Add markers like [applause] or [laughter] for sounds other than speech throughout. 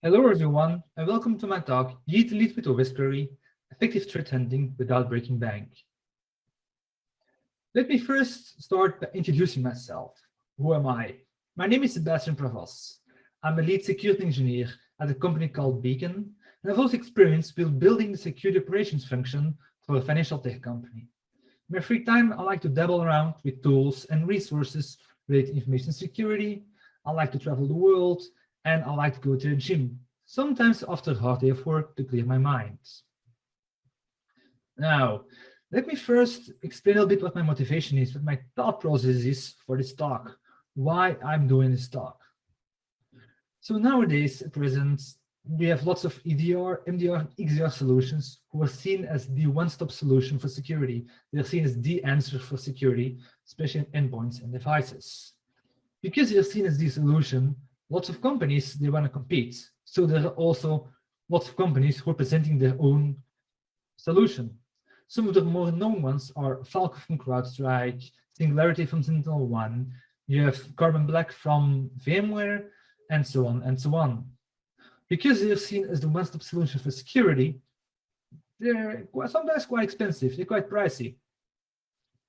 Hello everyone, and welcome to my talk, Yeet Lead with OSquery, Effective Threat Hunting Without Breaking Bank. Let me first start by introducing myself. Who am I? My name is Sebastian Pravas. I'm a lead security engineer at a company called Beacon, and I've also experience with building the security operations function for a financial tech company. In my free time, I like to dabble around with tools and resources related to information security. I like to travel the world and I like to go to the gym, sometimes after a hard day of work to clear my mind. Now, let me first explain a little bit what my motivation is, what my thought process is for this talk, why I'm doing this talk. So nowadays, at present, we have lots of EDR, MDR, XDR solutions who are seen as the one-stop solution for security. They're seen as the answer for security, especially in endpoints and devices. Because they're seen as the solution, lots of companies, they want to compete. So there are also lots of companies who are presenting their own solution. Some of the more known ones are Falcon from CrowdStrike, Singularity from SentinelOne, you have Carbon Black from VMware, and so on and so on. Because they're seen as the one-stop solution for security, they're sometimes quite expensive, they're quite pricey.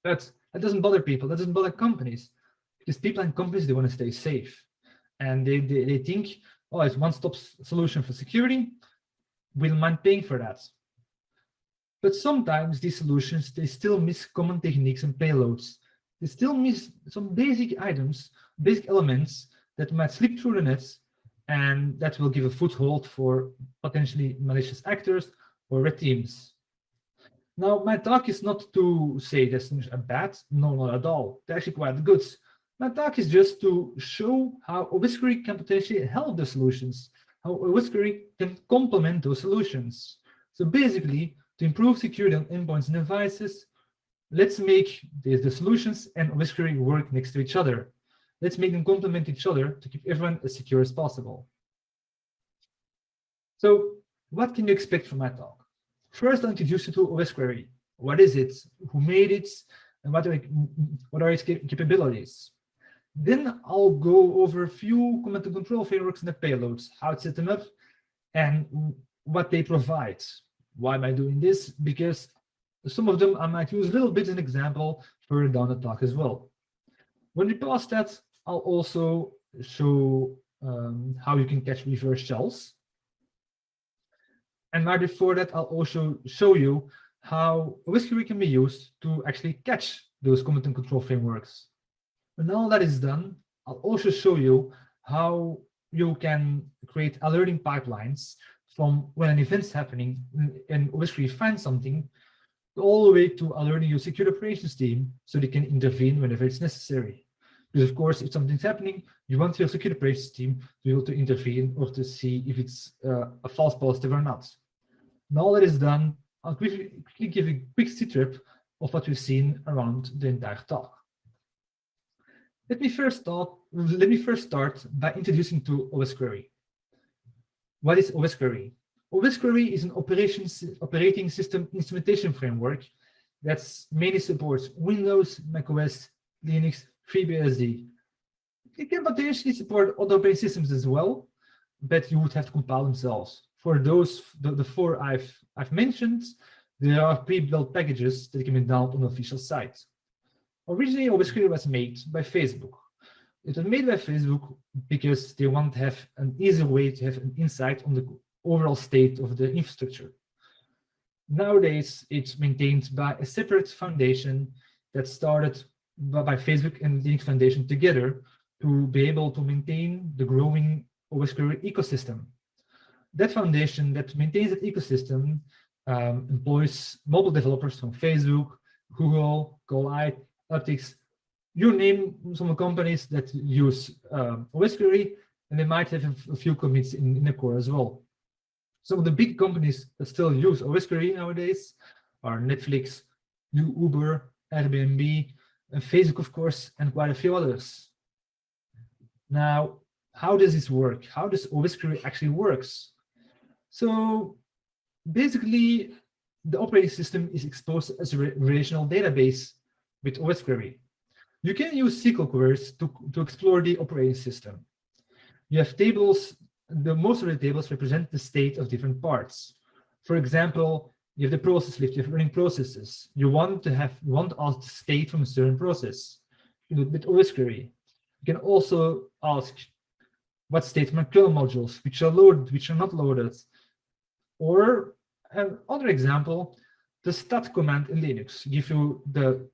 But that doesn't bother people, that doesn't bother companies, because people and companies, they want to stay safe and they, they, they think, oh, it's one-stop solution for security, we'll mind paying for that. But sometimes these solutions, they still miss common techniques and payloads. They still miss some basic items, basic elements that might slip through the nets and that will give a foothold for potentially malicious actors or red teams. Now, my talk is not to say this is bad, no, not at all. They're actually quite good. My talk is just to show how OSquery can potentially help the solutions, how OSquery can complement those solutions. So basically, to improve security on endpoints and devices, let's make the, the solutions and OSquery work next to each other. Let's make them complement each other to keep everyone as secure as possible. So what can you expect from my talk? First, I'll introduce you to OSquery. What is it? Who made it? And what are, what are its capabilities? Then I'll go over a few command and control frameworks and the payloads, how to set them up, and what they provide. Why am I doing this? Because some of them I might use a little bit as an example further down the talk as well. When we pass that, I'll also show um, how you can catch reverse shells. And right before that, I'll also show you how OSquery can be used to actually catch those command and control frameworks. When all that is done, I'll also show you how you can create alerting pipelines from when an event's happening and obviously find something all the way to alerting your security operations team so they can intervene whenever it's necessary. Because of course, if something's happening, you want your security operations team to be able to intervene or to see if it's uh, a false positive or not. Now that is done, I'll quickly, quickly give a quick trip of what we've seen around the entire talk. Let me first start, let me first start by introducing to OSquery. What is OSquery? OSquery is an operations, operating system instrumentation framework that mainly supports Windows, macOS, Linux, FreeBSD. It can potentially support other operating systems as well, but you would have to compile themselves. For those, the, the four I've, I've mentioned, there are pre-built packages that can be downloaded on the official site. Originally, OSquery was made by Facebook. It was made by Facebook because they want to have an easy way to have an insight on the overall state of the infrastructure. Nowadays, it's maintained by a separate foundation that started by Facebook and the Linux Foundation together to be able to maintain the growing OSquery ecosystem. That foundation that maintains that ecosystem um, employs mobile developers from Facebook, Google, Kolide, Uptycs, you name some companies that use um, OSquery, and they might have a few commits in, in the core as well. Some of the big companies that still use OSquery nowadays are Netflix, New Uber, Airbnb, and Facebook, of course, and quite a few others. Now, how does this work? How does OSquery actually works? So basically, the operating system is exposed as a relational database with OSquery. You can use SQL queries to, to explore the operating system. You have tables the most of the tables represent the state of different parts. For example, you have the process list, you have running processes. You want to have you want to ask the state from a certain process. With OS query. You can also ask what state my kernel modules, which are loaded, which are not loaded. Or another example, the stat command in Linux give you the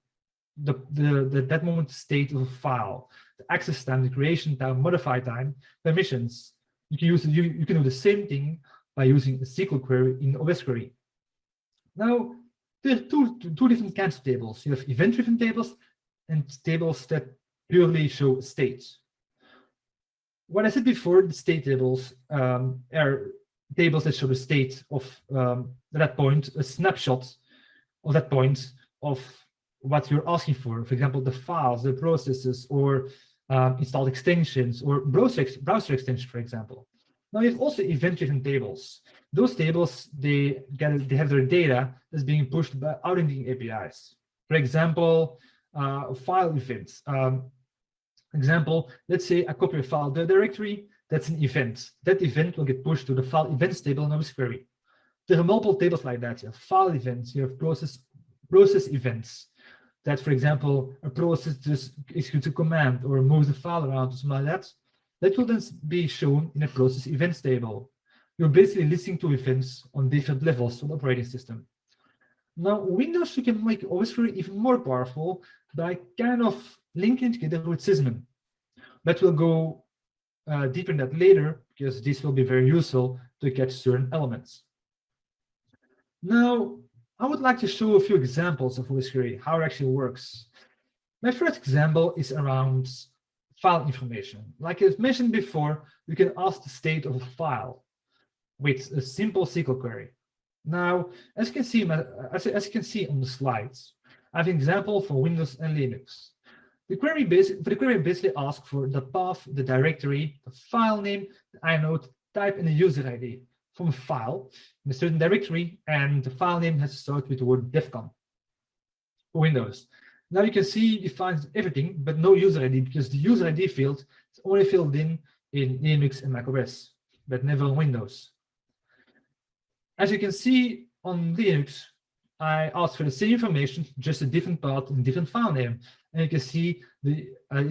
the, the, the that moment state of a file, the access time, the creation time, modify time, permissions. You can use you, you can do the same thing by using a SQL query in OS query. Now, there are two, two different kinds of tables. You have event-driven tables and tables that purely show states. What I said before, the state tables um, are tables that show the state of um, that point, a snapshot of that point of what you're asking for. For example, the files, the processes, or um, installed extensions, or browser, browser extensions, for example. Now you have also event-driven tables. Those tables, they get they have their data that's being pushed by auditing APIs. For example, uh, file events. Um, example, let's say I copy a file the directory, that's an event. That event will get pushed to the file events table in our query. There are multiple tables like that. You have file events, you have process process events. That, for example, a process just executes a command or moves the file around or something like that. That will then be shown in a process events table. You're basically listening to events on different levels of the operating system. Now, Windows, you can make OS query even more powerful by kind of linking together with Sysmon. But we'll go uh, deeper in that later, because this will be very useful to catch certain elements. Now, I would like to show a few examples of query, how it actually works. My first example is around file information. Like I've mentioned before, you can ask the state of a file with a simple SQL query. Now, as you can see, as, as you can see on the slides, I have an example for Windows and Linux. The query, the query basically asks for the path, the directory, the file name, the inode, type, and the user ID from a file in a certain directory, and the file name has to start with the word defcon for Windows. Now you can see it finds everything, but no user ID because the user ID field is only filled in in Linux and macOS, but never on Windows. As you can see on Linux, I asked for the same information, just a different path and different file name. And you can see the, uh,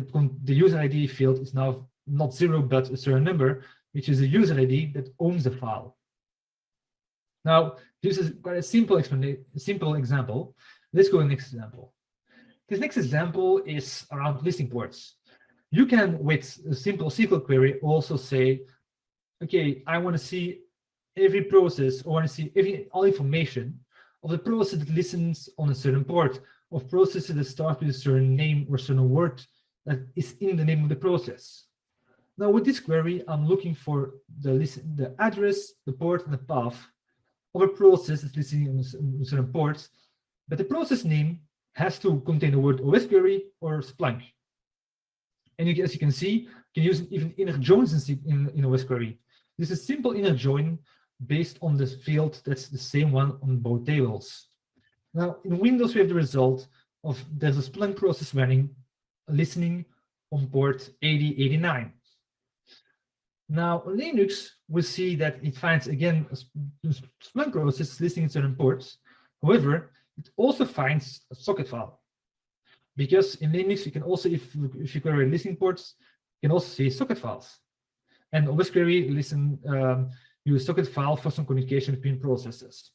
the user ID field is now not zero, but a certain number, which is a user ID that owns the file. Now, this is quite a simple, simple example. Let's go to the next example. This next example is around listing ports. You can, with a simple SQL query, also say, okay, I want to see every process or I want to see every all information of the process that listens on a certain port, of processes that start with a certain name or certain word that is in the name of the process. Now with this query, I'm looking for the listen, the address, the port, and the path of a process that's listening on certain ports, but the process name has to contain the word OS query or Splunk. And you, as you can see, you can use even inner joins in, in, in OS query. This is simple inner join based on the field that's the same one on both tables. Now, in Windows, we have the result of there's a Splunk process running, listening on port 8089. Now, Linux, we see that it finds, again, Splunk process listening to certain ports. However, it also finds a socket file. Because in Linux, you can also, if, if you query listening ports, you can also see socket files. And OS query listen um, use socket file for some communication between processes.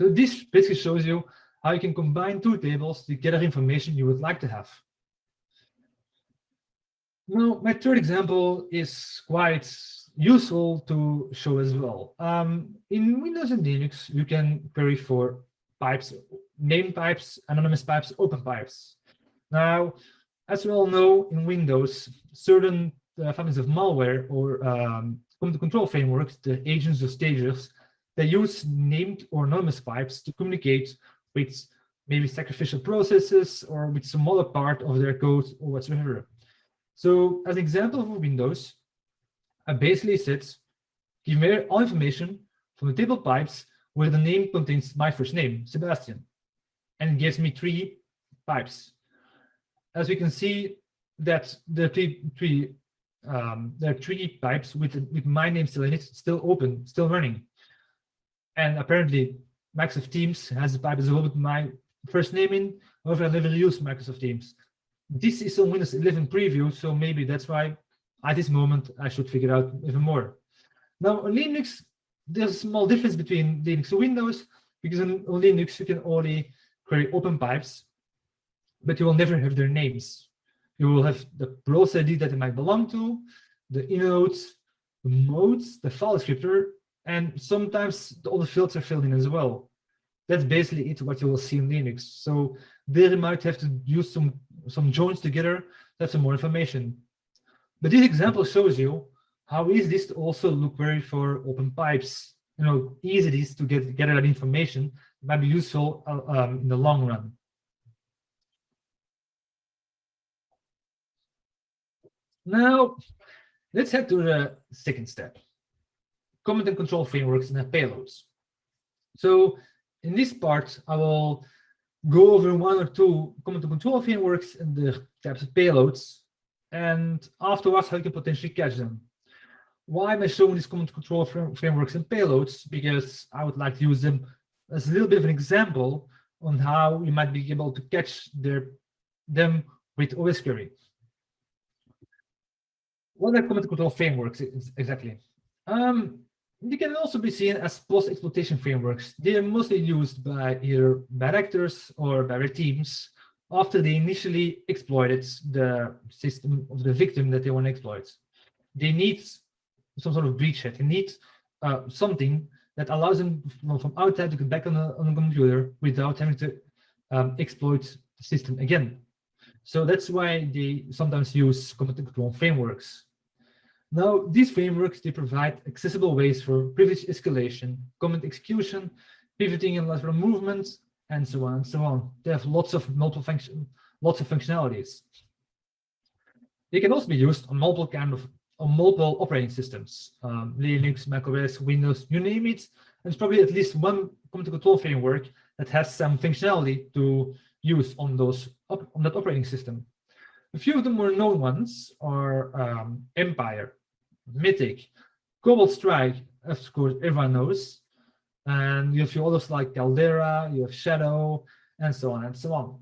So this basically shows you how you can combine two tables to gather information you would like to have. Now, my third example is quite useful to show as well. Um, in Windows and Linux, you can query for pipes, name pipes, anonymous pipes, open pipes. Now, as we all know, in Windows, certain uh, families of malware or um, control frameworks, the agents or stages, they use named or anonymous pipes to communicate with maybe sacrificial processes or with some other part of their code or whatsoever. So as an example for Windows, I basically said, give me all information from the table pipes where the name contains my first name, Sebastian, and gives me three pipes. As we can see that the three, three um, there are three pipes with with my name still in it, still open, still running. And apparently Microsoft Teams has a pipe with my first name in. However, I never use Microsoft Teams. This is on Windows 11 preview, so maybe that's why at this moment I should figure out even more. Now on Linux, there's a small difference between Linux and Windows because on, Linux you can only query open pipes, but you will never have their names. You will have the process ID that it might belong to, the inodes, the modes, the file descriptor, and sometimes all the fields are filled in as well. That's basically it, what you will see in Linux. So there you might have to use some, some joins together that's some more information. But this example shows you how easy this to also look very for open pipes. You know, easy it is to get, get that information might be useful uh, um, in the long run. Now, let's head to the second step command and control frameworks and payloads. So in this part, I will go over one or two command control frameworks and the types of payloads, and afterwards how you can potentially catch them. Why am I showing these command and control frameworks and payloads? Because I would like to use them as a little bit of an example on how you might be able to catch their, them with OS query. What are command control frameworks exactly? Um, they can also be seen as post-exploitation frameworks. They are mostly used by either bad actors or bad teams after they initially exploited the system of the victim that they want to exploit. They need some sort of breachhead. They need uh, something that allows them from, outside to get back on the, on the computer without having to um, exploit the system again. So that's why they sometimes use command control frameworks. Now, these frameworks, they provide accessible ways for privilege escalation, command execution, pivoting and lateral movements, and so on and so on. They have lots of multiple function, lots of functionalities. They can also be used on multiple kind of on multiple operating systems, um, Linux, macOS, Windows, you name it. There's probably at least one command control framework that has some functionality to use on those on that operating system. A few of the more known ones are um, Empire, Mythic, Cobalt Strike, of course, everyone knows. And you have others like Caldera, you have Shadow, and so on and so on.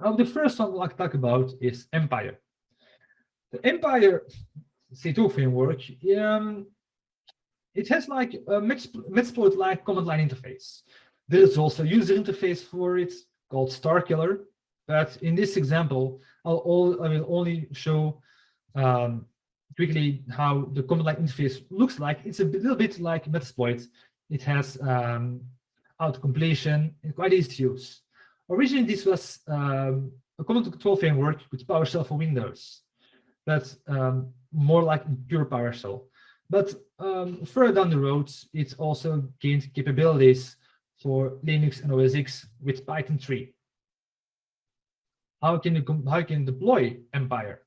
Now, the first one I'd like to talk about is Empire. The Empire C2 framework, um, it has like a Metasploit-like command line interface. There is also a user interface for it called Starkiller, but in this example, I'll all, I will only show um, quickly how the command line interface looks like. It's a little bit like Metasploit. It has um, auto completion and quite easy to use. Originally, this was um, a command control framework with PowerShell for Windows, but um, more like pure PowerShell. But um, further down the road, it also gained capabilities for Linux and OS X with Python 3. How can you how can you deploy Empire?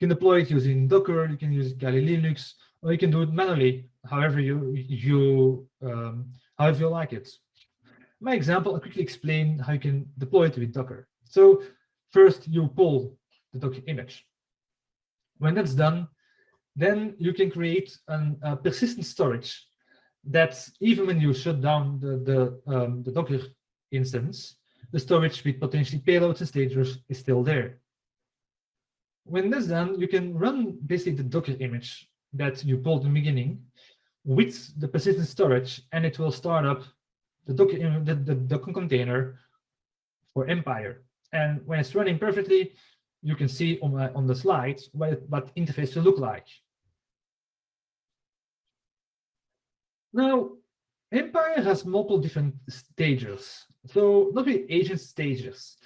You can deploy it using Docker, you can use Kali Linux, or you can do it manually, however you you um, however you like it. My example, I'll quickly explain how you can deploy it with Docker. So first you pull the Docker image. When that's done, then you can create an, a persistent storage that even when you shut down the, the, um, the Docker instance, the storage with potentially payloads and stagers is still there when that's done, you can run basically the Docker image that you pulled in the beginning with the persistent storage, and it will start up the Docker, the, the Docker container for Empire. And when it's running perfectly, you can see on, my, on the slide what, what interface will look like. Now, Empire has multiple different stages. So not really agent stages.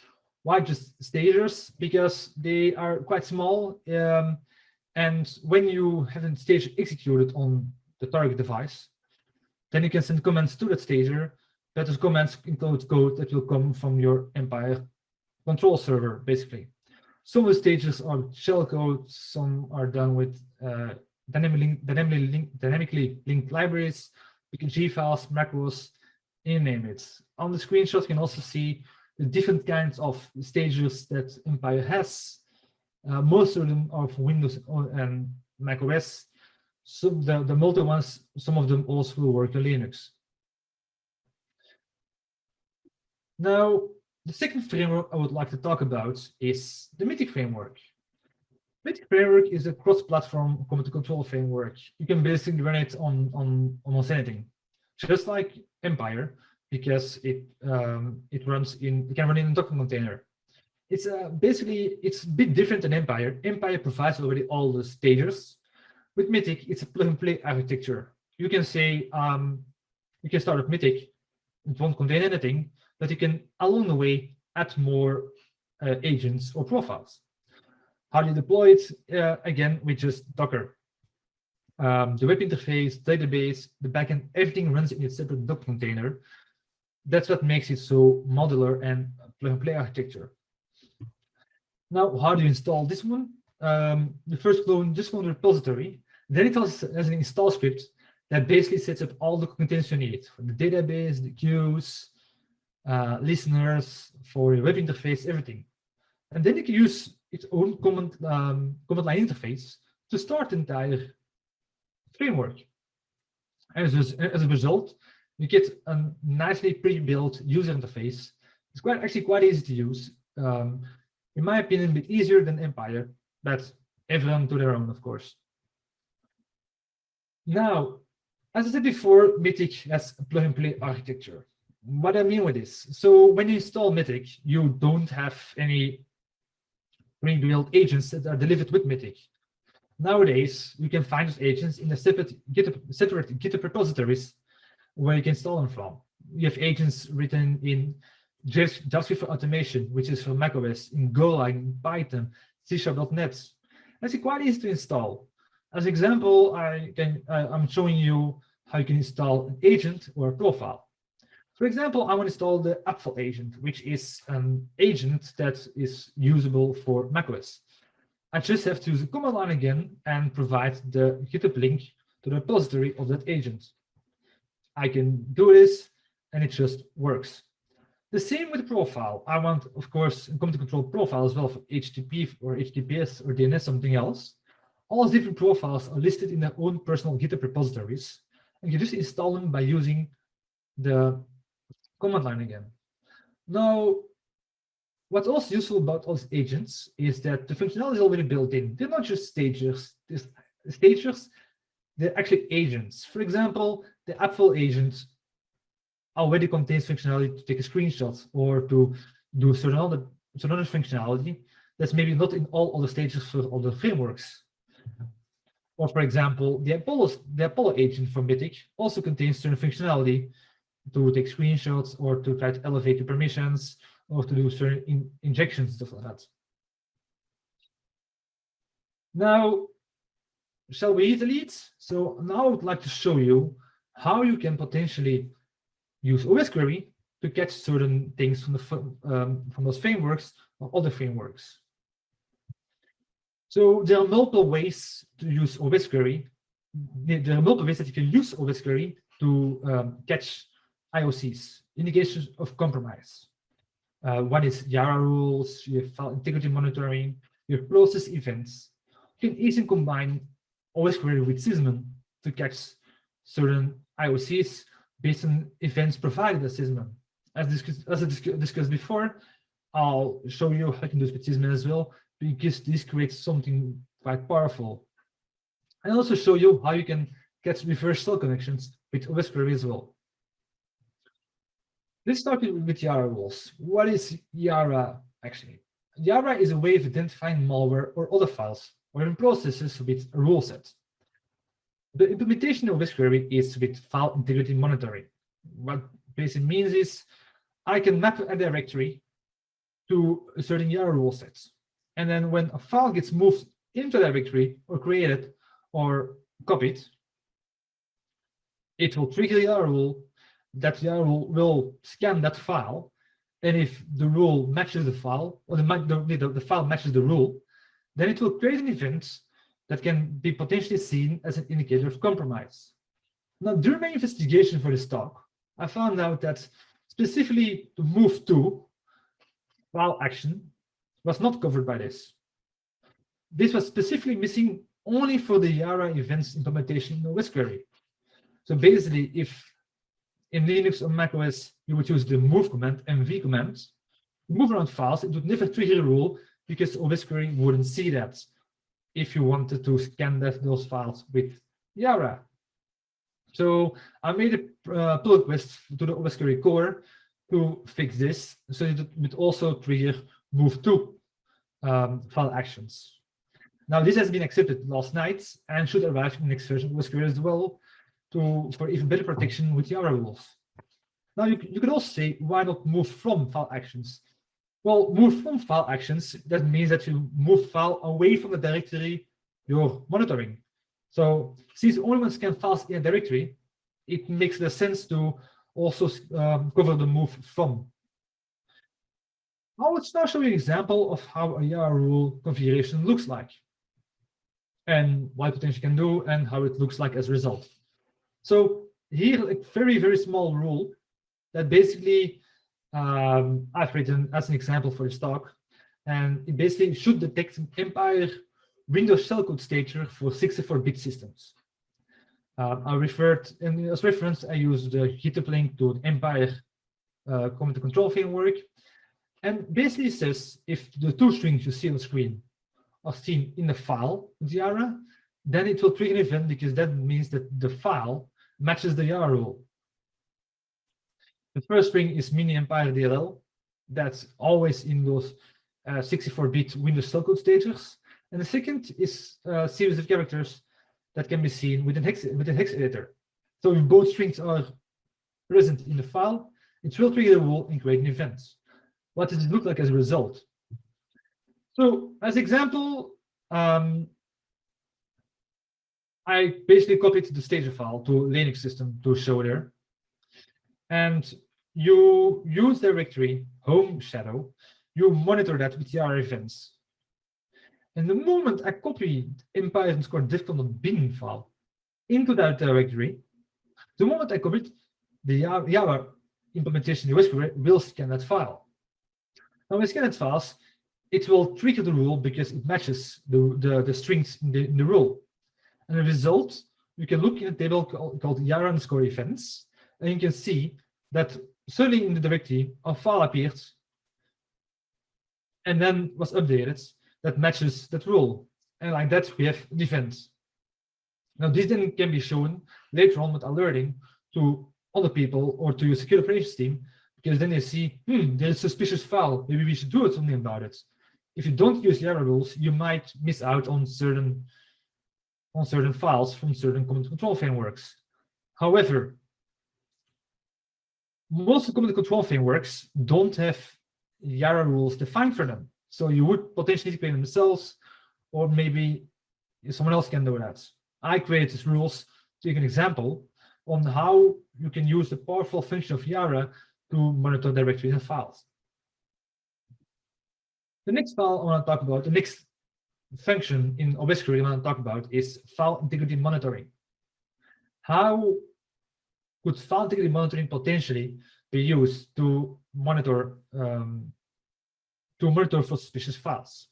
Why just stagers? Because they are quite small. Um, and when you have a stage executed on the target device, then you can send commands to that stager. That is commands include code that will come from your Empire control server, basically. Some of the stages are shellcode, some are done with uh, dynamically, dynamically, link, dynamically linked libraries, PKG files, macros, you name it. On the screenshot, you can also see different kinds of stages that Empire has. Uh, most of them are for Windows and Mac OS. So the, the multi ones, some of them also work on Linux. Now, the second framework I would like to talk about is the Mythic framework. Mythic framework is a cross-platform command control framework. You can basically run it on, on almost anything, just like Empire, because it um, it runs in it can run in a Docker container. It's uh, basically it's a bit different than Empire. Empire provides already all the stages. With Mythic, it's a plug-and-play architecture. You can say um, you can start with Mythic. It won't contain anything, but you can along the way add more uh, agents or profiles. How do you deploy it? Uh, again, with just Docker. Um, the web interface, database, the backend, everything runs in a separate Docker container. That's what makes it so modular and plug-and-play architecture. Now, how do you install this one? Um, the first clone clone the repository. Then it has, has an install script that basically sets up all the containers you need for the database, the queues, uh, listeners, for your web interface, everything. And then you can use its own command, um, command line interface to start the entire framework. As, as a result, you get a nicely pre-built user interface. It's quite actually quite easy to use. Um, in my opinion, a bit easier than Empire, but everyone to their own, of course. Now, as I said before, Mythic has a plug-and-play architecture. What I mean with this, so when you install Mythic, you don't have any pre-built agents that are delivered with Mythic. Nowadays, you can find those agents in a separate GitHub, separate GitHub repositories where you can install them from. You have agents written in JavaScript for automation, which is for macOS, in Golang, Python, C Sharp.net. That's quite easy to install. As example, I can, uh, I'm showing you how you can install an agent or a profile. For example, I want to install the Apfell agent, which is an agent that is usable for macOS. I just have to use the command line again and provide the GitHub link to the repository of that agent. I can do this and it just works. The same with profile. I want, of course, command control profile as well for HTTP or HTTPS or DNS, something else. All different profiles are listed in their own personal GitHub repositories. And you just install them by using the command line again. Now, what's also useful about all these agents is that the functionality is already built in. They're not just stagers. Stagers, they're actually agents. For example, the Apfell agent already contains functionality to take a screenshot or to do certain other, certain other functionality that's maybe not in all other stages for the frameworks. Or for example, the Apollo, the Apollo agent from Mythic also contains certain functionality to take screenshots or to try to elevate the permissions or to do certain in injections, stuff like that. Now, shall we delete? So now I would like to show you how you can potentially use OS query to catch certain things from the um, from those frameworks or other frameworks. So there are multiple ways to use OS query. There are multiple ways that you can use OS query to um, catch IOCs, indications of compromise. Uh, one is Yara rules, you have file integrity monitoring, you have process events. You can easily combine OS query with Sysmon to catch certain IOCs based on events provided by Sysmon. As, discussed, as I discussed before, I'll show you how you can do with Sysmon as well, because this creates something quite powerful. And also show you how you can get reverse connections with OS query as well. Let's start with Yara rules. What is Yara actually? Yara is a way of identifying malware or other files or even processes with a rule set. The implementation of this query is with file integrity monitoring. What basically means is I can map a directory to a certain Yara rule set. And then when a file gets moved into a directory or created or copied, it will trigger the Yara rule that the rule will scan that file. And if the rule matches the file, or the, the, the file matches the rule, then it will create an event that can be potentially seen as an indicator of compromise. Now, during my investigation for this talk, I found out that specifically the move to file action was not covered by this. this was specifically missing only for the Yara events implementation in OS query. So basically, if in Linux or macOS, you would use the move command, mv command, move around files, it would never trigger a rule because OS query wouldn't see that if you wanted to scan those files with Yara. So I made a uh, pull request to the OS query core to fix this, so it would also trigger move to um, file actions. Now this has been accepted last night and should arrive in the next version of OS query as well to for even better protection with Yara rules. Now you, you could also say, why not move from file actions? Well, move from file actions, that means that you move file away from the directory you're monitoring. So since only one scan files in a directory, it makes the sense to also um, cover the move from. I will now show you an example of how a Yara rule configuration looks like and what it potentially can do and how it looks like as a result. So here, a very, very small rule that basically um, I've written as an example for this talk. And it basically should detect an Empire Windows shellcode stager for 64-bit systems. Uh, I referred, and as reference, I used the GitHub link to the Empire uh, command control framework. And basically says if the two strings you see on the screen are seen in the file, Yara, then it will trigger an event because that means that the file matches the Yara rule. The first string is mini empire DLL. That's always in those 64-bit uh, Windows shellcode stagers. And the second is a series of characters that can be seen within hex, hex editor. So if both strings are present in the file, it will trigger the rule and create an event. What does it look like as a result? So as example, um, I basically copied the stager file to Linux system to show there. And you use directory home shadow, you monitor that with Yara events. And the moment I copy empire underscore bin file into that directory, the moment I commit the Yara implementation the whisper will scan that file. Now when scan that files, it will trigger the rule because it matches the, the, the strings in the, in the rule. And the result, you can look in a table called, called Yara underscore events, and you can see that suddenly in the directory a file appeared and then was updated that matches that rule. And like that, we have event. Now, this then can be shown later on with alerting to other people or to your security operations team, because then they see, hmm, there's a suspicious file. Maybe we should do something about it. If you don't use Yara rules, you might miss out on certain on certain files from certain command control frameworks. However, most of the command control frameworks don't have Yara rules defined for them. So you would potentially create them themselves, or maybe someone else can do that. I created these rules to give an example on how you can use the powerful function of Yara to monitor directories and files. The next file I want to talk about, the next function in OSQuery I want to talk about is file integrity monitoring. How could file integrity monitoring potentially be used to monitor um, to monitor for suspicious files?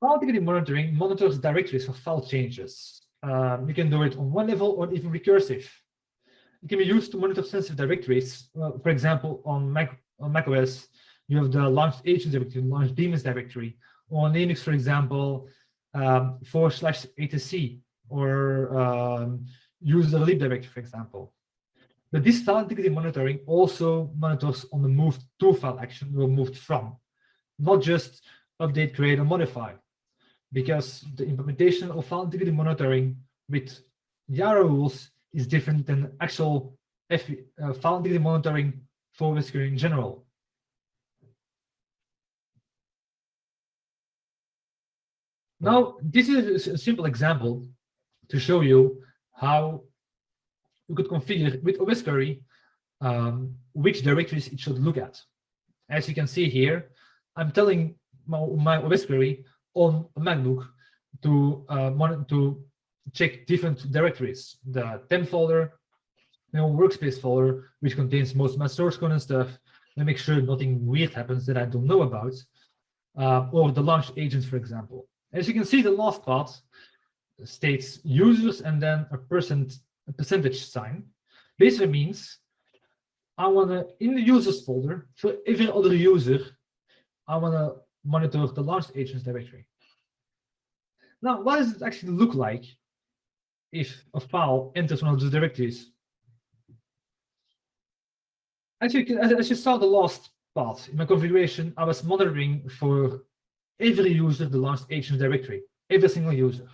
File integrity monitoring monitors directories for file changes. Um, you can do it on one level or even recursive. It can be used to monitor sensitive directories. Uh, for example, on Mac on macOS, you have the launched agents directory, launched daemons directory. On Linux, for example, um, forward slash etc or um, use the lib directory, for example. But this file integrity monitoring also monitors on the moved to file action or moved from, not just update, create, or modify, because the implementation of file integrity monitoring with Yara rules is different than actual F uh, file integrity monitoring for WSQL in general. Now, this is a simple example to show you how you could configure with OS query um, which directories it should look at. As you can see here, I'm telling my, my OS query on MacBook to uh, to check different directories, the temp folder, you know, workspace folder, which contains most of my source code and stuff, and make sure nothing weird happens that I don't know about, uh, or the launch agents, for example. As you can see, the last part states users and then a percent a percentage sign. Basically means I want to, in the users folder, for every other user, I want to monitor the launch agents directory. Now, what does it actually look like if a file enters one of those directories? As you, can, as you saw the last part in my configuration, I was monitoring for every user the launch agents directory, every single user.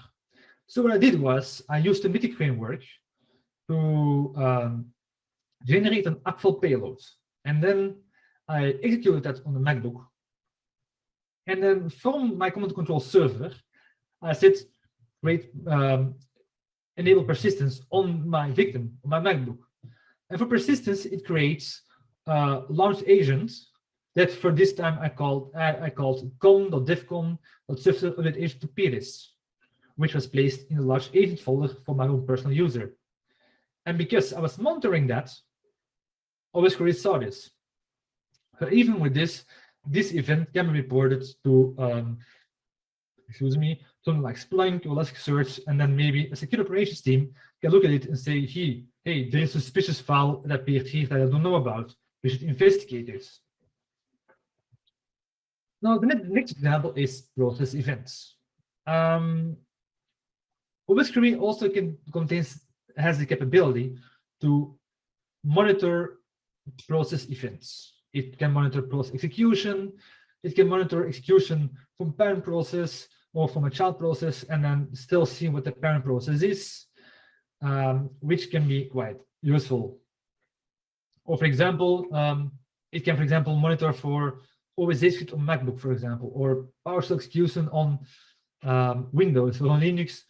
So what I did was I used the Mythic framework to um, generate an Apfell payload. And then I executed that on the MacBook. And then from my command control server, I said, create, um, enable persistence on my victim, on my MacBook. And for persistence, it creates a launch agent that for this time I called I, I called com.defcon.surface to Peris, which was placed in a large agent folder for my own personal user. And because I was monitoring that, OSQuery saw this. But even with this, this event can be reported to, um, excuse me, something like Splunk or Elasticsearch, and then maybe a security operations team can look at it and say, hey, hey, there is a suspicious file that appeared here that I don't know about. We should investigate this. Now, the next example is process events. Um, OSQuery also can contains has the capability to monitor process events. It can monitor process execution. It can monitor execution from parent process or from a child process and then still see what the parent process is, um, which can be quite useful. Or for example, um, it can, for example, monitor for OSA script on MacBook, for example, or PowerShell execution on um, Windows or on Linux,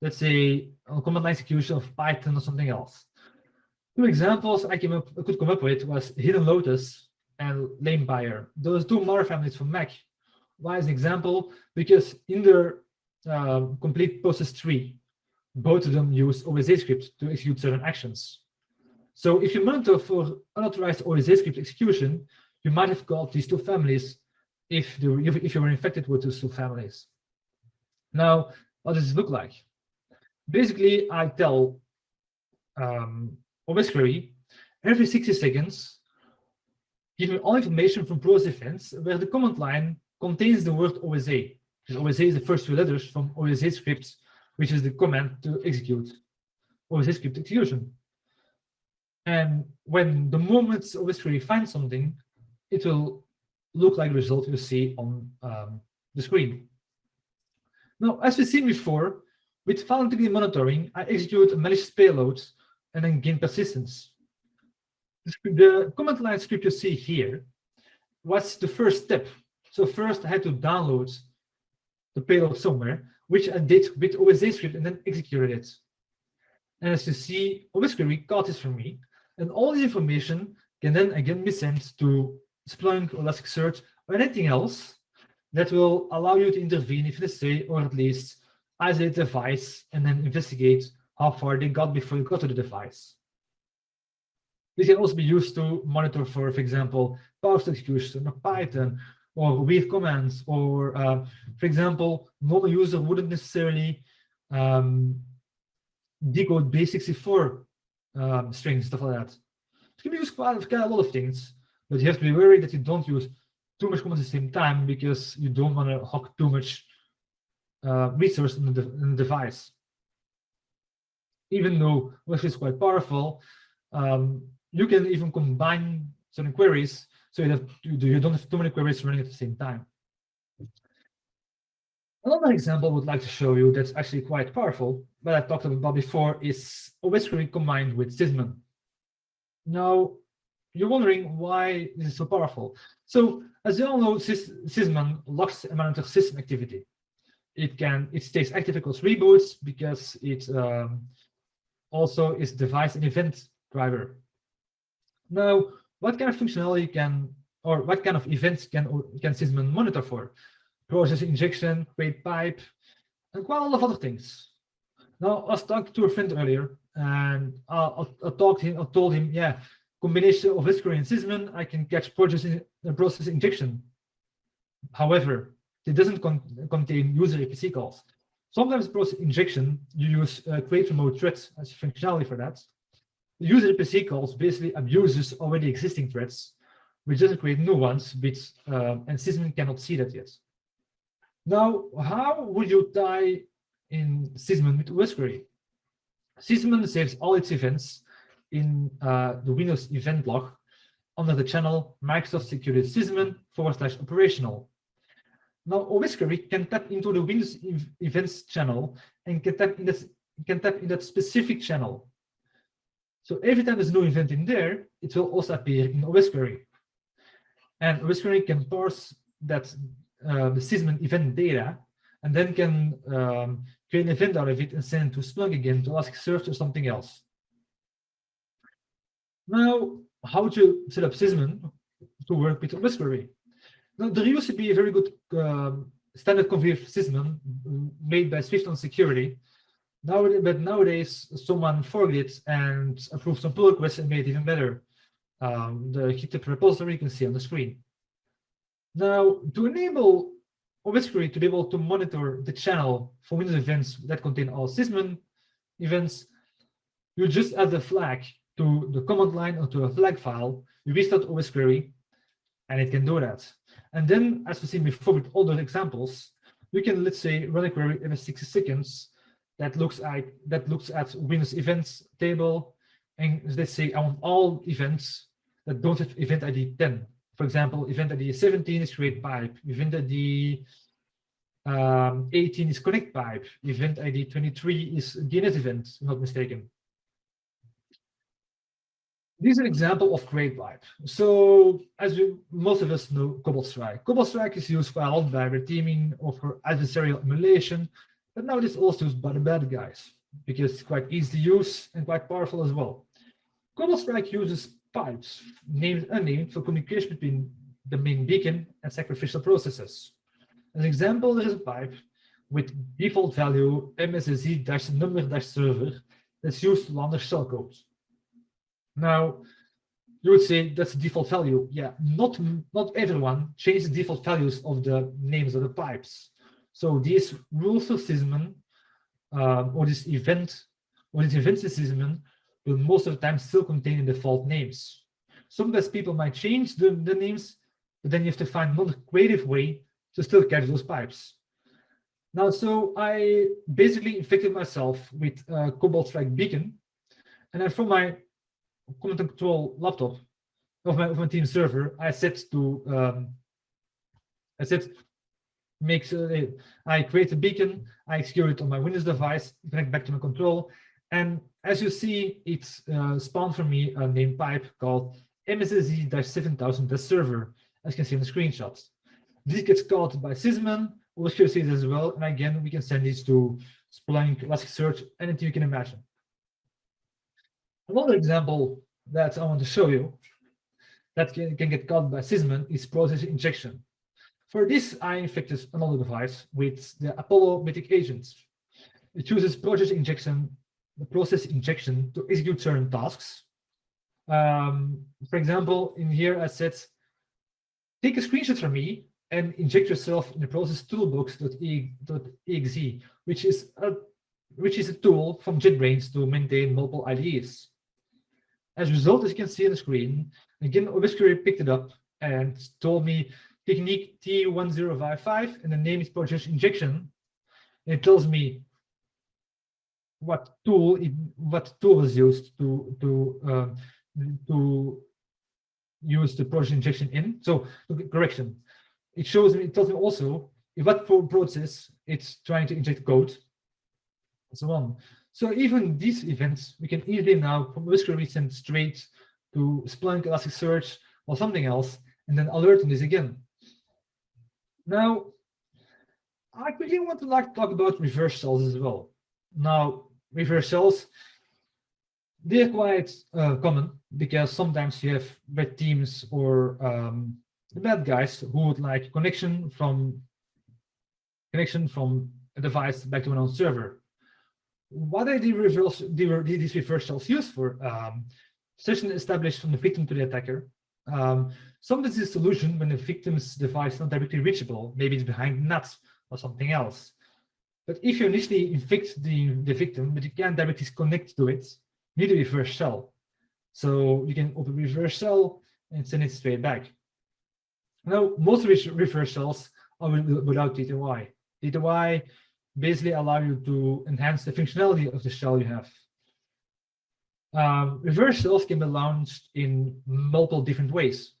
let's say on command line execution of Python or something else. Two examples I, came up, I could come up with was HiddenLotus and LamePyre. Those two malware families from Mac. Why as an example? Because in their uh, complete process tree, both of them use OSA to execute certain actions. So if you monitor for unauthorized OSA script execution, you might have got these two families if, the, if you were infected with those two families. Now, what does it look like? Basically, I tell um, OSQuery every 60 seconds, give me all information from process events where the command line contains the word OSA. Because OSA is the first two letters from OSA script, which is the command to execute OSA script execution. And when the moment OSQuery finds something, it will look like the result you see on um, the screen. Now, as we've seen before, with file integrity monitoring, I execute malicious payloads and then gain persistence. The command line script you see here was the first step. So first I had to download the payload somewhere, which I did with OSA script and then executed it. And as you see, OSQuery got this from me, and all the information can then again be sent to Splunk or Elasticsearch or anything else that will allow you to intervene if necessary, or at least isolate the device and then investigate how far they got before you got to the device. This can also be used to monitor for, for example, PowerShell execution or Python or weird commands, or uh, for example, normal user wouldn't necessarily um, decode base64 um, strings, stuff like that. It can be used for quite a lot of things, but you have to be worried that you don't use too much commands at the same time because you don't want to hog too much uh, resource in the, in the device. Even though Wish is quite powerful, um, you can even combine certain queries so that you don't have too many queries running at the same time. Another example I would like to show you that's actually quite powerful, but I talked about before, is OSQuery combined with Sysmon. Now, you're wondering why this is so powerful. So, as you all know, Sys Sysmon locks a monitor system activity it can it stays active across reboots because it um, also is device and event driver. Now, what kind of functionality can or what kind of events can can Sysmon monitor for? Process injection, create pipe, and quite a lot of other things. Now, I was talking to a friend earlier, and I, I, I talked him. I told him, yeah, combination of Viscary and Sysmon, I can catch process, process injection. However, it doesn't con contain user APC calls. Sometimes process injection, you use uh, create remote threads as functionality for that. The user APC calls basically abuses already existing threads, which doesn't create new ones, but, um, and Sysmon cannot see that yet. Now, how would you tie in Sysmon with OS query? Sysmon saves all its events in uh, the Windows event log under the channel Microsoft Security Sysmon forward slash operational. Now, OSQuery can tap into the Windows events channel and can tap in that can tap in that specific channel. So every time there's new event in there, it will also appear in OSQuery. And OSQuery can parse that uh, the Sysmon event data and then can um, create an event out of it and send it to Splunk again to Elasticsearch or something else. Now, how to set up Sysmon to work with OSQuery? Now, there used to be a very good um, standard config Sysmon made by Swift on Security. But nowadays, someone forked it and approved some pull requests and made it even better. Um, the GitHub repository you can see on the screen. Now, to enable OSQuery to be able to monitor the channel for Windows events that contain all Sysmon events, you just add the flag to the command line or to a flag file, you restart OSQuery, and it can do that. And then, as we've seen before with all those examples, you can, let's say, run a query every 60 seconds that looks at that looks at Windows events table, and let's say I want all events that don't have event ID 10. For example, event ID 17 is create pipe, event ID um, 18 is connect pipe, event ID 23 is DNS event, not mistaken. This is an example of create pipe. So as we, most of us know Cobalt Strike. Cobalt Strike is used for a lot by red teaming or for adversarial emulation, but now it is also used by the bad guys because it's quite easy to use and quite powerful as well. Cobalt Strike uses pipes, named unnamed, for communication between the main beacon and sacrificial processes. As an example, there is a pipe with default value mssz-number-server that's used to launder shellcode. Now, you would say that's the default value. Yeah, not, not everyone changes the default values of the names of the pipes. So these rules of Sysmon, um, or this event, or this event Sysmon, will most of the time still contain the default names. Sometimes people might change the, the names, but then you have to find another creative way to still catch those pipes. Now, so I basically infected myself with uh, Cobalt Strike Beacon, and then from my and control laptop of my, of my team server, I set to um, I set makes I create a beacon, I execute it on my Windows device, connect back to my control, and as you see, it uh, spawned for me a name pipe called mssz-7000 server, as you can see in the screenshots. This gets called by show you as well, and again, we can send these to Splunk, Elasticsearch, anything you can imagine. Another example that I want to show you that can, can get caught by Sysmon is process injection. For this, I infected another device with the Apollo Mythic agents. It uses process injection, the process injection to execute certain tasks. Um, for example, in here I said, take a screenshot from me and inject yourself in the process toolbox.exe, which is a which is a tool from JetBrains to maintain multiple IDEs. As a result, as you can see on the screen, again, OSQuery picked it up and told me technique T1055 and the name is process injection. It tells me what tool it, what tool was used to to uh, to use the process injection in. So correction, it shows me it tells me also in what process it's trying to inject code and so on. So even these events, we can easily now from Whisker send straight to Splunk, Elasticsearch, or something else, and then alert on this again. Now, I quickly want to like talk about reverse shells as well. Now, reverse shells, they're quite uh, common because sometimes you have bad teams or um, bad guys who would like connection from connection from a device back to an own server what are the reverse, the, these reversals used for? Um, session established from the victim to the attacker. Um, sometimes this solution when the victim's device is not directly reachable, maybe it's behind nuts or something else. But if you initially infect the, the victim, but you can't directly connect to it, you need a reverse shell. So you can open reverse shell and send it straight back. Now, most reverse shells are without TTY. TTY basically allow you to enhance the functionality of the shell you have. Um, reverse shells can be launched in multiple different ways.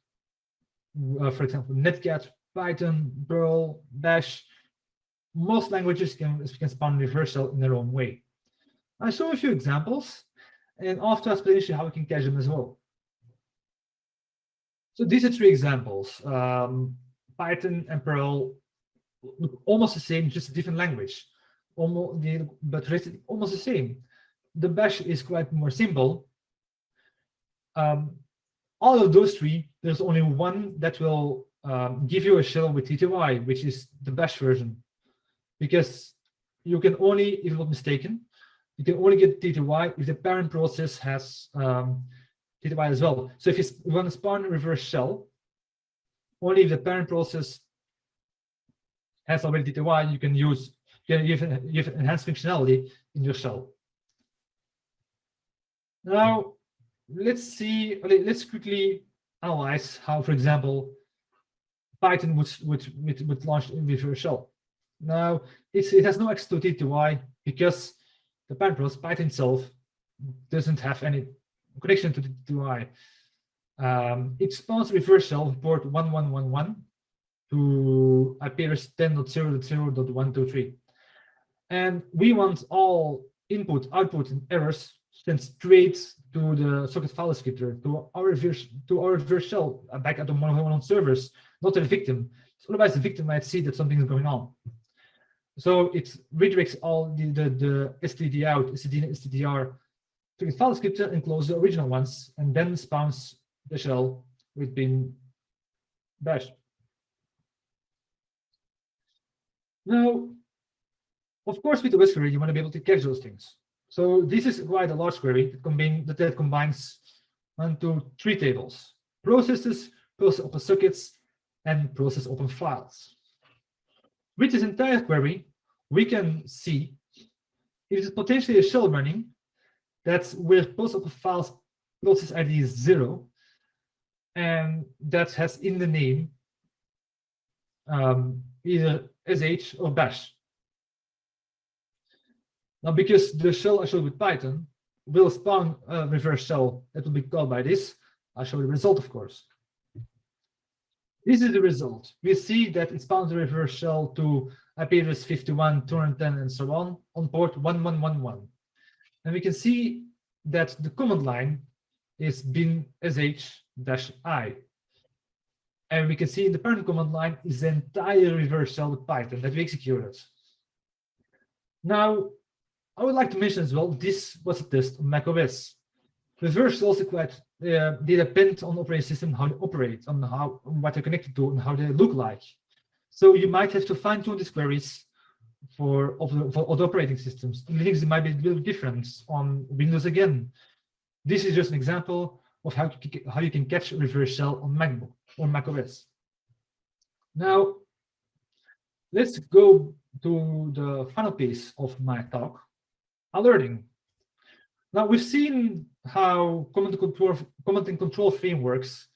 Uh, for example, Netcat, Python, Perl, Bash. Most languages can, can spawn reverse shell in their own way. I'll show a few examples and after explanation how we can catch them as well. So these are three examples. Um, Python and Perl almost the same, just a different language. Almost, but almost the same the bash is quite more simple. Um, all of those three, there's only one that will um, give you a shell with TTY, which is the bash version. Because you can only, if I'm not mistaken, you can only get TTY if the parent process has um, TTY as well. So if you want to spawn a reverse shell, only if the parent process has already TTY, you can use you you have enhanced functionality in your shell. Now, let's see, let's quickly analyze how, for example, Python would, would, would, would launch in reverse shell. Now, it has no access to TTY because the parent process, Python itself, doesn't have any connection to the TTY. Um, it spawns reverse shell port 1111 to IP address 10.0.0.123. And we want all input, output, and errors sent straight to the socket file descriptor, to our to our shell uh, back at the one servers, not to the victim. So otherwise, the victim might see that something is going on. So it redirects all the, the, the STD out, STD and STDR to the file descriptor and close the original ones, and then spawns the shell with bin bash. Now, of course, with the Whisker, you want to be able to catch those things. So this is quite a large query that, combine, that combines one, two, three tables, processes, process open sockets, and process open files. With this entire query, we can see if it is potentially a shell running that's where process open files process ID is zero, and that has in the name um, either sh or bash. Now, because the shell I showed with Python will spawn a reverse shell that will be called by this, I'll show the result, of course. This is the result. We see that it spawns a reverse shell to IP address 51, 210, and so on, on port 1111. And we can see that the command line is bin sh-i. And we can see in the parent command line is the entire reverse shell with Python that we executed. Now, I would like to mention as well, this was a test on macOS. Reverse is also quite, uh, they depend on operating system, how they operate, on how what they're connected to and how they look like. So you might have to fine tune these queries for, for other operating systems. Linux might be a little different on Windows again. This is just an example of how, how you can catch reverse shell on MacBook or macOS. Now, let's go to the final piece of my talk, alerting. Now we've seen how command and control, command and control frameworks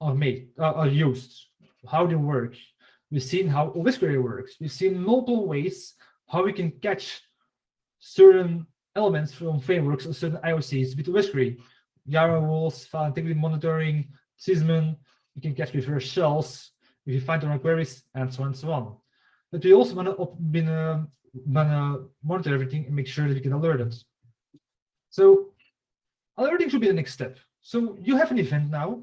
are made, uh, are used, how they work. We've seen how Whisker works. We've seen multiple ways how we can catch certain elements from frameworks or certain IOCs with Whisker. Yara rules, file integrity monitoring, Sysmon, you can catch reverse shells if you find the wrong queries, and so on and so on. But we also want to to monitor everything and make sure that we can alert us. So alerting should be the next step. So you have an event now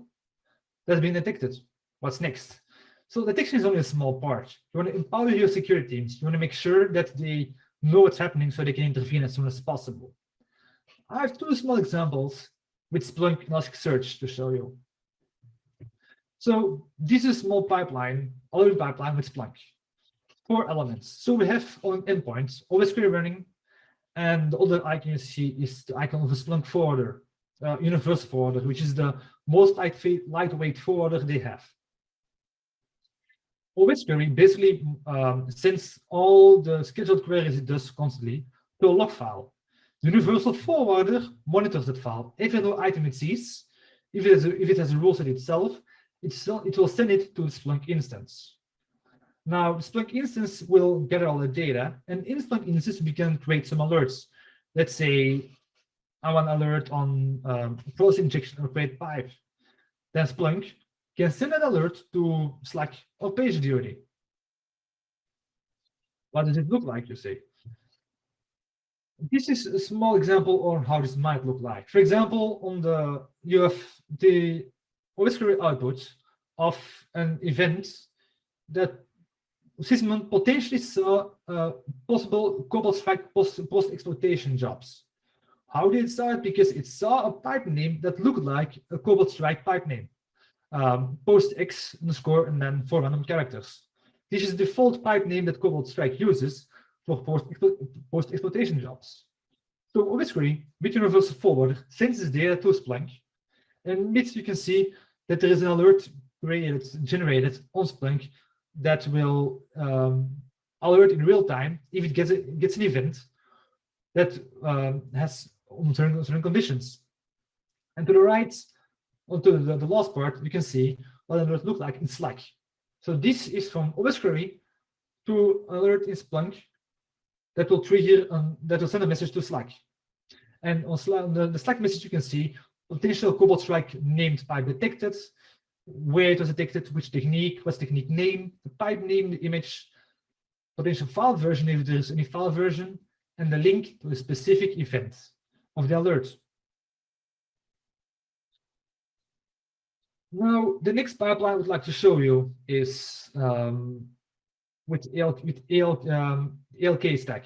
that's been detected. What's next? So detection is only a small part. You want to empower your security teams. You want to make sure that they know what's happening so they can intervene as soon as possible. I have two small examples with Splunk Elasticsearch to show you. So this is a small pipeline, alert pipeline with Splunk four elements. So we have on endpoints, OSQuery running, and the other icon you see is the icon of the Splunk forwarder, uh, universal forwarder, which is the most lightweight, lightweight forwarder they have. OSQuery basically um, sends all the scheduled queries it does constantly to a log file. The universal forwarder monitors that file. Every new item it sees, if it has a, if it has a rule set itself, it's, it will send it to Splunk instance. Now, Splunk instance will gather all the data, and in Splunk instance, we can create some alerts. Let's say I want alert on um, process injection or create pipe. Then Splunk can send an alert to Slack or PagerDuty. What does it look like, you say? This is a small example on how this might look like. For example, on the you have the OSQuery output of an event that Sysmon potentially saw uh, possible Cobalt Strike post-exploitation post jobs. How did it start? Because it saw a pipe name that looked like a Cobalt Strike pipe name um, post X underscore and then four random characters. This is the default pipe name that Cobalt Strike uses for post-exploitation post jobs. So obviously, with Universal Forward sends this data to Splunk, and with you can see that there is an alert created, generated on Splunk that will um, alert in real time if it gets, a, gets an event that um, has certain, certain conditions. And to the right, onto the, the last part, you can see what alert look like in Slack. So this is from OSQuery to alert in Splunk that will trigger um, that will send a message to Slack. And on Slack, the, the Slack message you can see potential Cobalt Strike named pipe detected, where it was detected, which technique, what's technique name, the pipe name, the image, potential file version if there is any file version, and the link to a specific event of the alert. Now, the next pipeline I would like to show you is um, with, AL, with AL, um, ELK stack.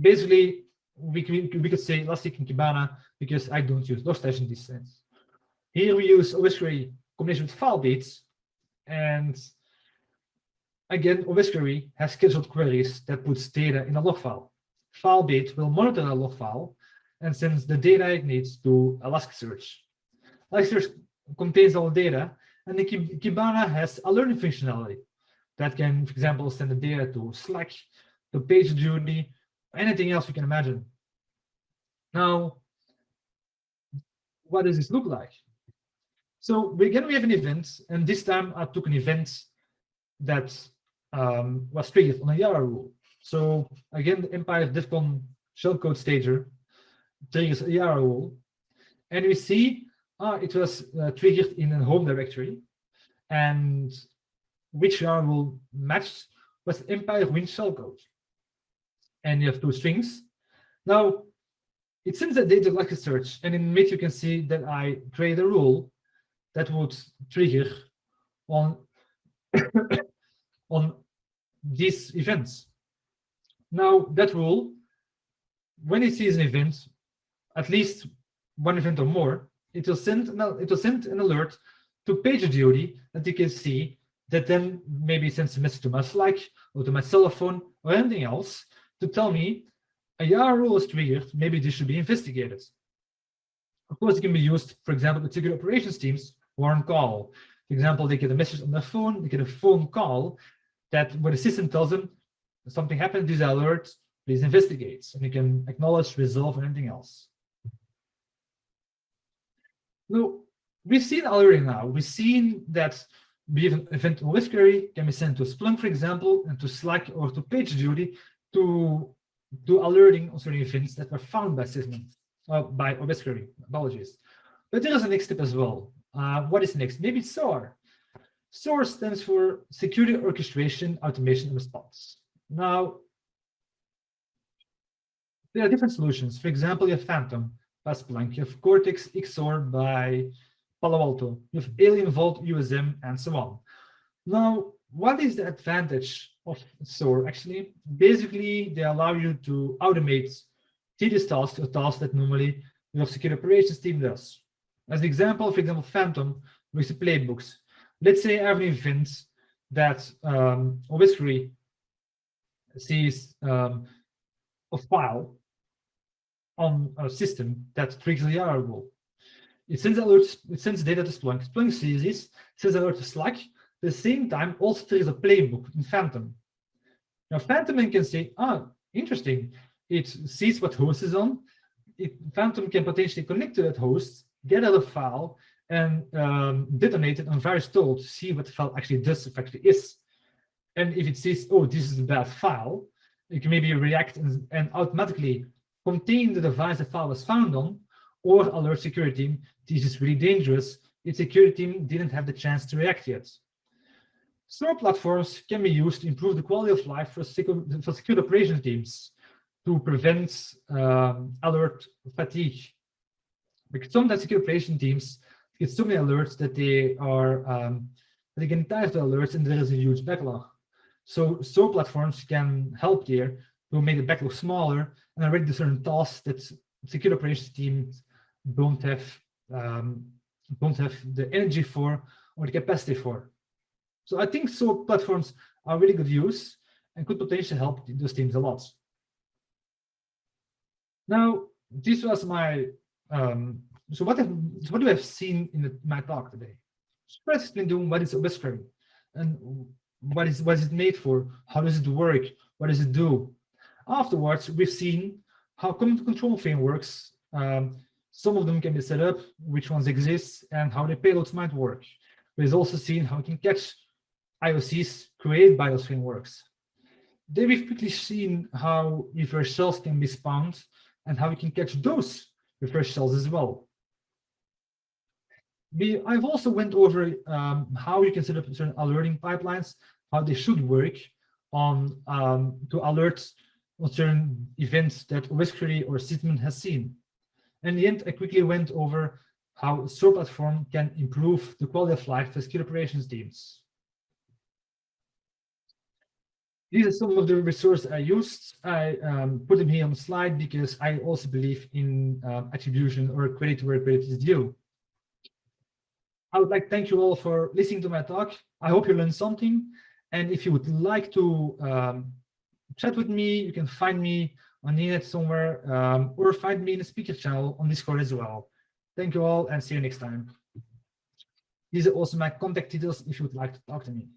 Basically, we, we, we could say Elastic and Kibana because I don't use Logstash in this sense. Here we use OSQuery combination with FileBeat, and again, OSQuery has scheduled queries that puts data in a log file. FileBeat will monitor a log file and sends the data it needs to Elasticsearch. Elasticsearch contains all the data, and the Kibana has a learning functionality that can, for example, send the data to Slack, to PagerDuty, anything else you can imagine. Now, what does this look like? So again, we have an event, and this time I took an event that um, was triggered on a Yara rule. So again, the Empire DEFCON shellcode stager triggers a Yara rule, and we see ah, it was uh, triggered in a home directory, and which Yara rule matched was Empire Win shellcode. And you have two strings. Now, it sends a data like a search, and in mid you can see that I create a rule that would trigger on [coughs] on these events. Now that rule, when it sees an event, at least one event or more, it will send an, it will send an alert to PagerDuty that you can see that then maybe sends a message to my Slack or to my cell phone or anything else to tell me a Yara rule is triggered, maybe this should be investigated. Of course, it can be used, for example, with security operations teams who are on call. For example, they get a message on their phone, they get a phone call that where the system tells them something happened, this alert, please investigate. And you can acknowledge, resolve, and anything else. Now, we've seen already now, we've seen that have an event with query can be sent to Splunk, for example, and to Slack or to PagerDuty to do alerting on certain events that were found by Sysmon, uh, by OSQuery, apologies. But there is a next step as well. Uh, what is next? Maybe SOAR. SOAR stands for Security Orchestration, Automation, Response. Now, there are different solutions. For example, you have Phantom by Splunk, you have Cortex XSOAR by Palo Alto, you have Alien Vault USM, and so on. Now, what is the advantage of SOAR? Actually, basically, they allow you to automate tedious tasks or tasks that normally your security operations team does. As an example, for example, Phantom with the playbooks. Let's say I have an event that um, obviously sees um, a file on a system that triggers the Yara rule. it sends alerts, it sends data to Splunk. Splunk sees this, sends alert to Slack. The same time, also there is a playbook in Phantom. Now, Phantom can say, ah, interesting. It sees what host is on. It, Phantom can potentially connect to that host, get out a file, and um, detonate it on VirusTotal to see what the file actually does, actually is. And if it sees, oh, this is a bad file, it can maybe react and, and automatically contain the device the file was found on, or alert security team, this is really dangerous. Its security team didn't have the chance to react yet. SOAR platforms can be used to improve the quality of life for, secure, for secure operations teams to prevent um, alert fatigue. Because sometimes secure operation teams get so many alerts that they are um, they get tired of the alerts and there is a huge backlog. So SOAR platforms can help there to make the backlog smaller and already certain tasks that secure operations teams don't have um, don't have the energy for or the capacity for. So I think SOAR platforms are really good use and could potentially help those teams a lot. Now, this was my um, so what have, what do we have seen in the, my talk today? First, been doing what is Whisker and what is what is it made for? How does it work? What does it do? Afterwards, we've seen how command control frameworks, um, some of them can be set up, which ones exist, and how the payloads might work. We've also seen how we can catch IOCs created by those frameworks. Then we've quickly seen how reverse shells can be spawned and how we can catch those reverse shells as well. We, I've also went over um, how you can set up certain alerting pipelines, how they should work on um, to alert on certain events that Whiskery or Sysmon has seen. In the end, I quickly went over how SOAR platform can improve the quality of life for secure operations teams. These are some of the resources I used. I um, put them here on the slide because I also believe in um, attribution or credit where credit is due. I would like to thank you all for listening to my talk. I hope you learned something. And if you would like to um, chat with me, you can find me on the internet somewhere um, or find me in the speaker channel on Discord as well. Thank you all and see you next time. These are also my contact details if you would like to talk to me.